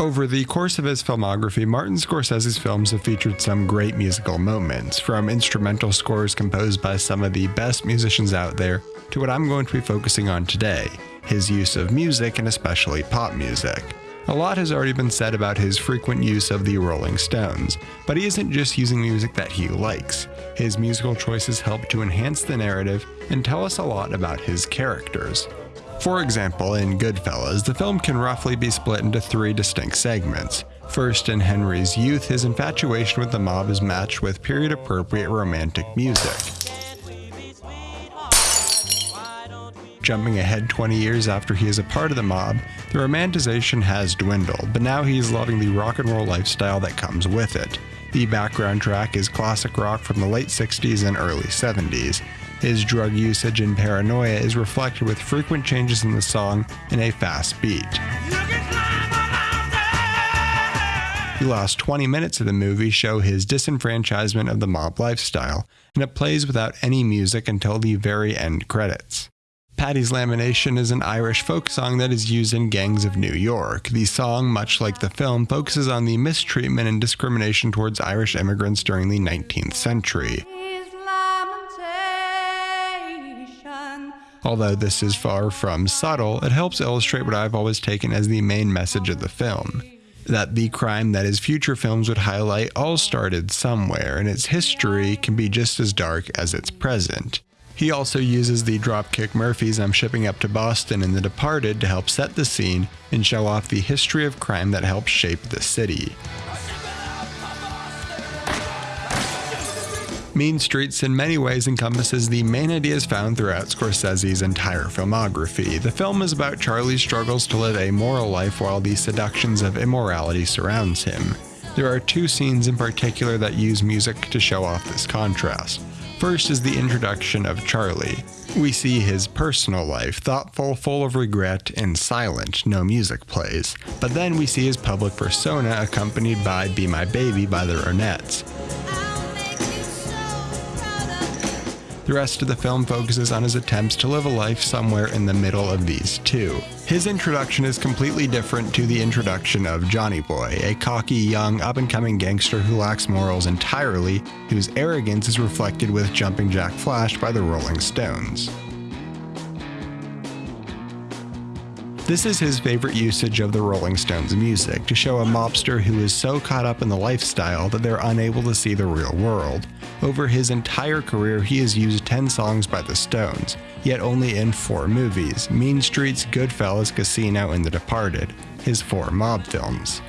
Over the course of his filmography, Martin Scorsese's films have featured some great musical moments, from instrumental scores composed by some of the best musicians out there to what I'm going to be focusing on today his use of music and especially pop music. A lot has already been said about his frequent use of the Rolling Stones, but he isn't just using music that he likes. His musical choices help to enhance the narrative and tell us a lot about his characters. For example, in Goodfellas, the film can roughly be split into three distinct segments. First, in Henry's youth, his infatuation with the mob is matched with period appropriate romantic music. Jumping ahead 20 years after he is a part of the mob, the romanticization has dwindled, but now he is loving the rock and roll lifestyle that comes with it. The background track is classic rock from the late 60s and early 70s, his drug usage and paranoia is reflected with frequent changes in the song and a fast beat. The last 20 minutes of the movie show his disenfranchisement of the mob lifestyle, and it plays without any music until the very end credits. Paddy's Lamentation is an Irish folk song that is used in Gangs of New York. The song, much like the film, focuses on the mistreatment and discrimination towards Irish immigrants during the 19th century. Although this is far from subtle, it helps illustrate what I've always taken as the main message of the film that the crime that his future films would highlight all started somewhere, and its history can be just as dark as its present. He also uses the Dropkick Murphys I'm shipping up to Boston in The Departed to help set the scene and show off the history of crime that helped shape the city. Mean Streets in many ways encompasses the main ideas found throughout Scorsese's entire filmography. The film is about Charlie's struggles to live a moral life while the seductions of immorality surrounds him. There are two scenes in particular that use music to show off this contrast. First is the introduction of Charlie. We see his personal life, thoughtful, full of regret, and silent, no music plays. But then we see his public persona accompanied by Be My Baby by the Ronettes. The rest of the film focuses on his attempts to live a life somewhere in the middle of these two. His introduction is completely different to the introduction of Johnny Boy, a cocky, young, up and coming gangster who lacks morals entirely, whose arrogance is reflected with Jumping Jack Flash by the Rolling Stones. This is his favorite usage of the Rolling Stones music to show a mobster who is so caught up in the lifestyle that they're unable to see the real world. Over his entire career, he has used 10 songs by the Stones, yet only in four movies Mean Streets, Goodfellas, Casino, and The Departed, his four mob films.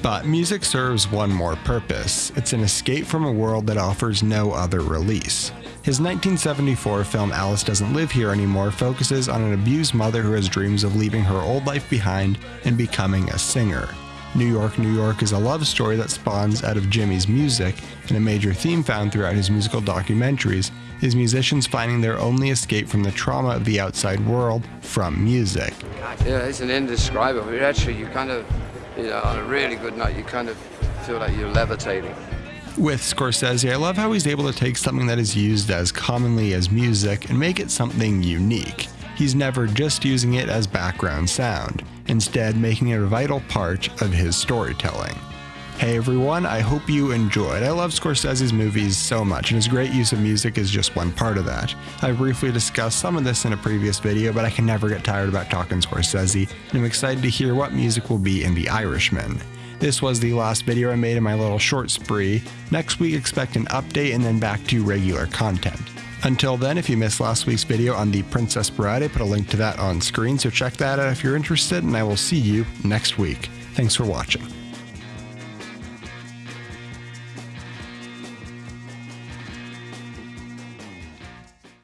But music serves one more purpose it's an escape from a world that offers no other release. His 1974 film Alice Doesn't Live Here Anymore focuses on an abused mother who has dreams of leaving her old life behind and becoming a singer. New York, New York is a love story that spawns out of Jimmy's music, and a major theme found throughout his musical documentaries is musicians finding their only escape from the trauma of the outside world from music. Yeah, it's an indescribable. Actually, you kind of, you know, on a really good night, you kind of feel like you're levitating with Scorsese, I love how he's able to take something that is used as commonly as music and make it something unique. He's never just using it as background sound, instead, making it a vital part of his storytelling. Hey everyone, I hope you enjoyed. I love Scorsese's movies so much, and his great use of music is just one part of that. I briefly discussed some of this in a previous video, but I can never get tired about talking Scorsese, and I'm excited to hear what music will be in The Irishman. This was the last video I made in my little short spree. Next week, expect an update and then back to regular content. Until then, if you missed last week's video on the Princess Bride, I put a link to that on screen, so check that out if you're interested, and I will see you next week. Thanks for watching.